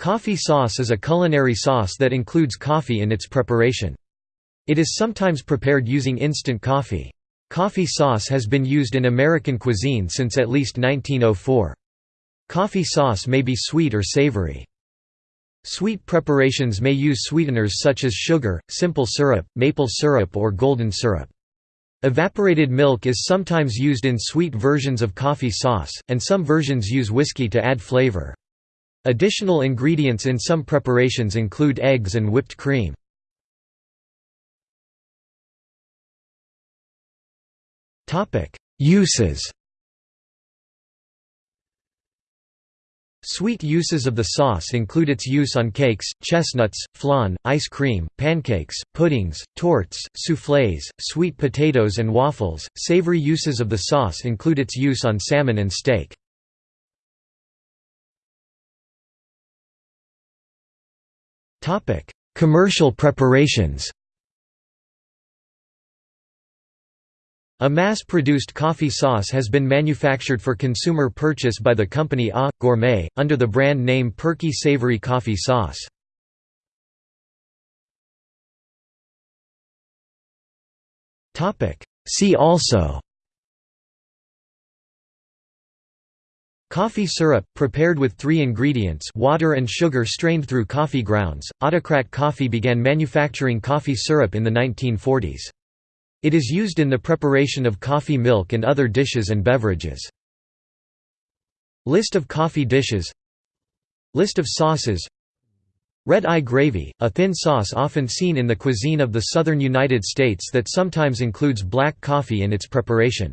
Coffee sauce is a culinary sauce that includes coffee in its preparation. It is sometimes prepared using instant coffee. Coffee sauce has been used in American cuisine since at least 1904. Coffee sauce may be sweet or savory. Sweet preparations may use sweeteners such as sugar, simple syrup, maple syrup or golden syrup. Evaporated milk is sometimes used in sweet versions of coffee sauce, and some versions use whiskey to add flavor. Additional ingredients in some preparations include eggs and whipped cream. Uses Sweet uses of the sauce include its use on cakes, chestnuts, flan, ice cream, pancakes, puddings, tortes, soufflés, sweet potatoes and waffles. Savory uses of the sauce include its use on salmon and steak. Commercial preparations. A mass-produced coffee sauce has been manufactured for consumer purchase by the company A. Gourmet, under the brand name Perky Savory Coffee Sauce. See also Coffee syrup, prepared with three ingredients water and sugar strained through coffee grounds. Autocrat Coffee began manufacturing coffee syrup in the 1940s. It is used in the preparation of coffee milk and other dishes and beverages. List of coffee dishes List of sauces Red eye gravy, a thin sauce often seen in the cuisine of the southern United States that sometimes includes black coffee in its preparation.